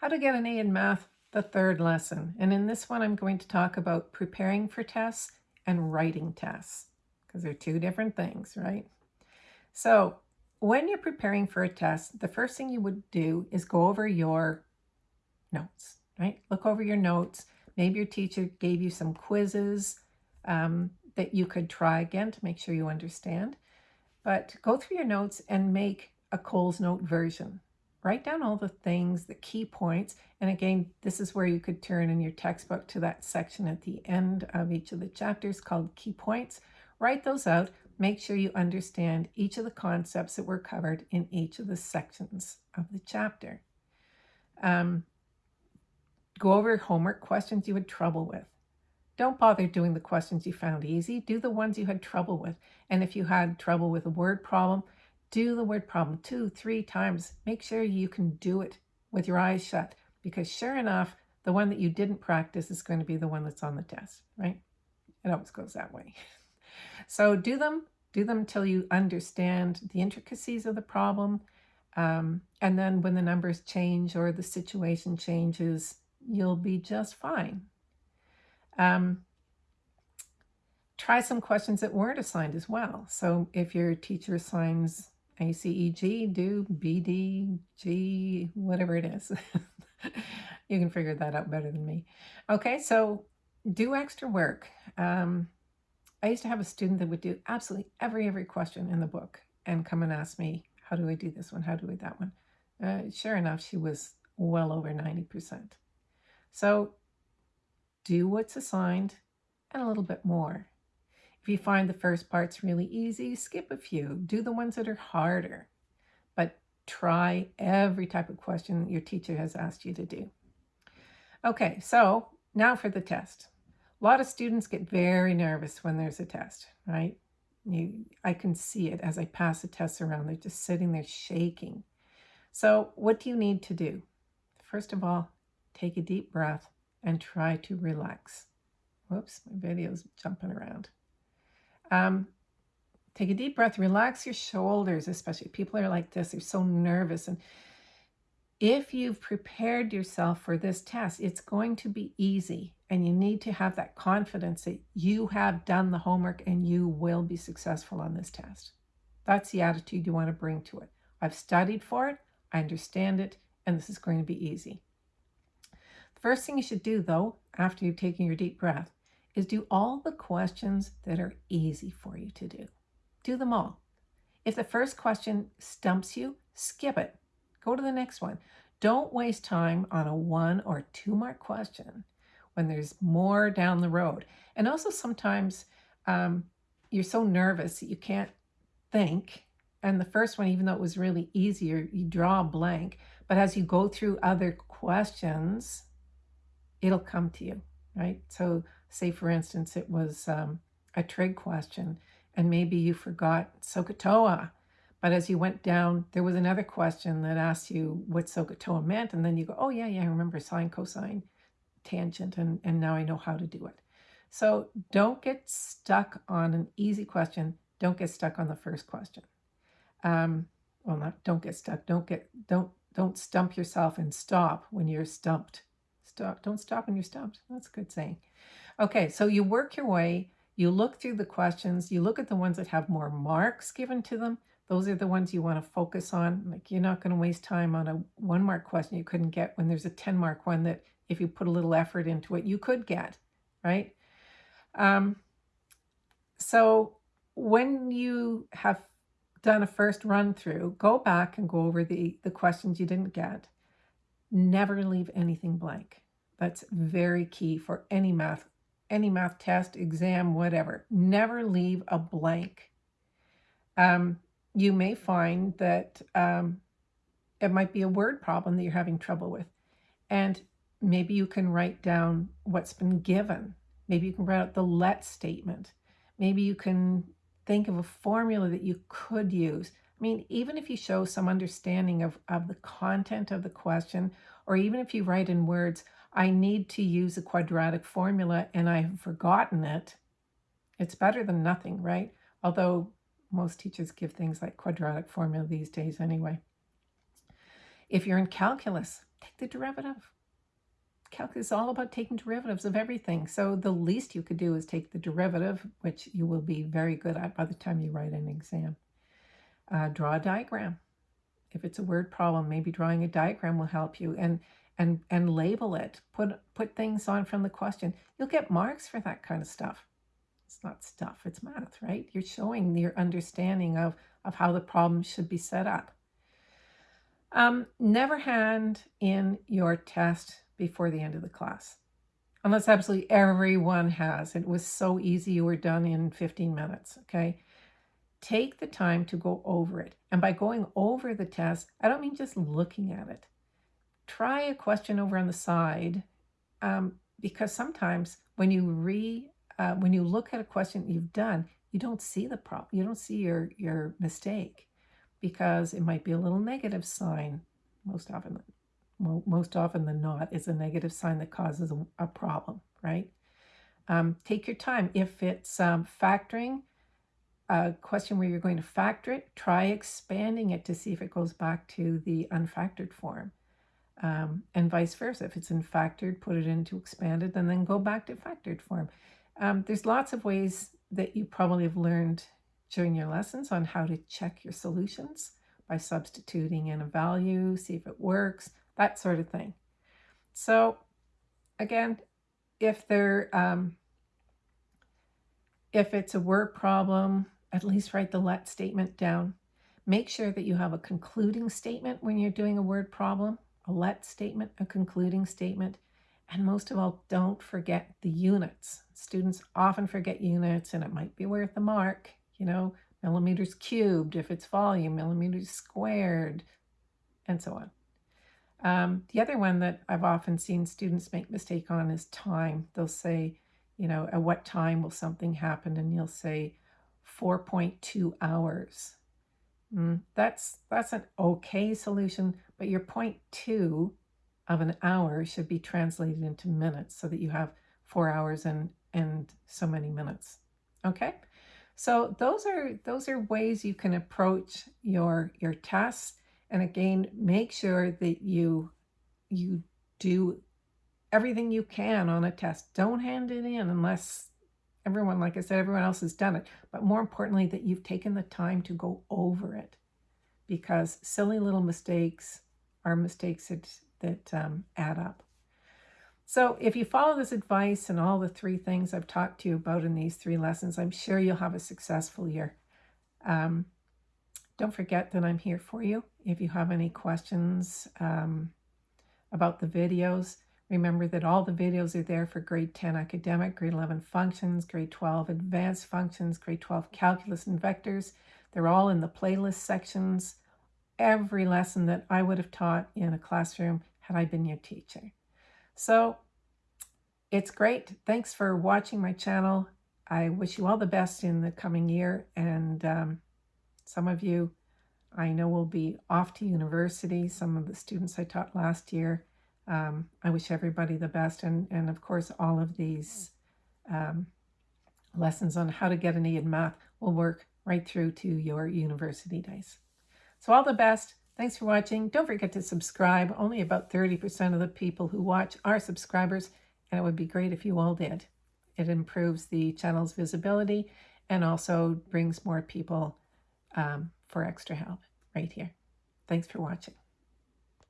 How to get an A in math, the third lesson. And in this one, I'm going to talk about preparing for tests and writing tests because they're two different things, right? So when you're preparing for a test, the first thing you would do is go over your notes, right? Look over your notes. Maybe your teacher gave you some quizzes um, that you could try again to make sure you understand. But go through your notes and make a Coles Note version. Write down all the things, the key points. And again, this is where you could turn in your textbook to that section at the end of each of the chapters called key points. Write those out. Make sure you understand each of the concepts that were covered in each of the sections of the chapter. Um, go over homework questions you had trouble with. Don't bother doing the questions you found easy. Do the ones you had trouble with. And if you had trouble with a word problem, do the word problem two, three times. Make sure you can do it with your eyes shut because sure enough, the one that you didn't practice is going to be the one that's on the test, right? It always goes that way. so do them, do them until you understand the intricacies of the problem. Um, and then when the numbers change or the situation changes, you'll be just fine. Um, try some questions that weren't assigned as well. So if your teacher assigns ACEG, do BDG, whatever it is. you can figure that out better than me. Okay, so do extra work. Um, I used to have a student that would do absolutely every, every question in the book and come and ask me, how do I do this one? How do I that one? Uh, sure enough, she was well over 90%. So do what's assigned and a little bit more. If you find the first part's really easy, skip a few. Do the ones that are harder. But try every type of question your teacher has asked you to do. Okay, so now for the test. A lot of students get very nervous when there's a test, right? You, I can see it as I pass the tests around. They're just sitting there shaking. So what do you need to do? First of all, take a deep breath and try to relax. Whoops, my video's jumping around. Um, take a deep breath, relax your shoulders, especially people are like this, they're so nervous. And if you've prepared yourself for this test, it's going to be easy. And you need to have that confidence that you have done the homework and you will be successful on this test. That's the attitude you want to bring to it. I've studied for it, I understand it, and this is going to be easy. The first thing you should do, though, after you've taken your deep breath, is do all the questions that are easy for you to do. Do them all. If the first question stumps you, skip it. Go to the next one. Don't waste time on a one or two mark question when there's more down the road. And also sometimes um, you're so nervous that you can't think. And the first one, even though it was really easier, you draw a blank. But as you go through other questions, it'll come to you, right? So say for instance, it was um, a trig question and maybe you forgot SOHCAHTOA, but as you went down, there was another question that asked you what SOHCAHTOA meant. And then you go, oh yeah, yeah, I remember sine, cosine, tangent, and, and now I know how to do it. So don't get stuck on an easy question. Don't get stuck on the first question. Um, well, not don't get stuck. Don't get don't don't stump yourself and stop when you're stumped. Stop. Don't stop when you're stumped. That's a good saying. Okay, so you work your way, you look through the questions, you look at the ones that have more marks given to them. Those are the ones you want to focus on. Like you're not going to waste time on a one mark question you couldn't get when there's a 10 mark one that if you put a little effort into it, you could get, right? Um, so when you have done a first run through, go back and go over the, the questions you didn't get. Never leave anything blank. That's very key for any math any math test, exam, whatever. Never leave a blank. Um, you may find that um, it might be a word problem that you're having trouble with. And maybe you can write down what's been given. Maybe you can write out the let statement. Maybe you can think of a formula that you could use. I mean, even if you show some understanding of, of the content of the question, or even if you write in words, I need to use a quadratic formula and I've forgotten it, it's better than nothing, right? Although most teachers give things like quadratic formula these days anyway. If you're in calculus, take the derivative. Calculus is all about taking derivatives of everything. So the least you could do is take the derivative, which you will be very good at by the time you write an exam. Uh, draw a diagram. If it's a word problem, maybe drawing a diagram will help you. And and and label it. Put put things on from the question. You'll get marks for that kind of stuff. It's not stuff, it's math, right? You're showing your understanding of, of how the problem should be set up. Um, never hand in your test before the end of the class. Unless absolutely everyone has. It was so easy, you were done in 15 minutes, okay? Take the time to go over it. And by going over the test, I don't mean just looking at it. Try a question over on the side um, because sometimes when you re uh, when you look at a question you've done, you don't see the problem. You don't see your your mistake because it might be a little negative sign. Most often, most often than not, is a negative sign that causes a, a problem, right? Um, take your time. If it's um, factoring, a question where you're going to factor it, try expanding it to see if it goes back to the unfactored form um, and vice versa. If it's in factored, put it into expanded and then go back to factored form. Um, there's lots of ways that you probably have learned during your lessons on how to check your solutions by substituting in a value, see if it works, that sort of thing. So again, if there, um, if it's a word problem, at least write the let statement down. Make sure that you have a concluding statement when you're doing a word problem a let statement, a concluding statement, and most of all, don't forget the units. Students often forget units and it might be worth a mark, you know, millimeters cubed if it's volume, millimeters squared, and so on. Um, the other one that I've often seen students make mistake on is time. They'll say, you know, at what time will something happen? And you'll say 4.2 hours. Mm, that's, that's an okay solution, but your point two of an hour should be translated into minutes so that you have four hours and, and so many minutes. Okay, so those are those are ways you can approach your your tests. And again, make sure that you you do everything you can on a test. Don't hand it in unless everyone, like I said, everyone else has done it. But more importantly, that you've taken the time to go over it because silly little mistakes are mistakes that, that um, add up. So if you follow this advice and all the three things I've talked to you about in these three lessons, I'm sure you'll have a successful year. Um, don't forget that I'm here for you. If you have any questions um, about the videos, Remember that all the videos are there for grade 10 academic, grade 11 functions, grade 12 advanced functions, grade 12 calculus and vectors. They're all in the playlist sections. Every lesson that I would have taught in a classroom had I been your teacher. So it's great. Thanks for watching my channel. I wish you all the best in the coming year. And um, some of you I know will be off to university. Some of the students I taught last year um, I wish everybody the best. And, and of course, all of these um, lessons on how to get an E in math will work right through to your university days. So all the best. Thanks for watching. Don't forget to subscribe. Only about 30% of the people who watch are subscribers, and it would be great if you all did. It improves the channel's visibility and also brings more people um, for extra help right here. Thanks for watching.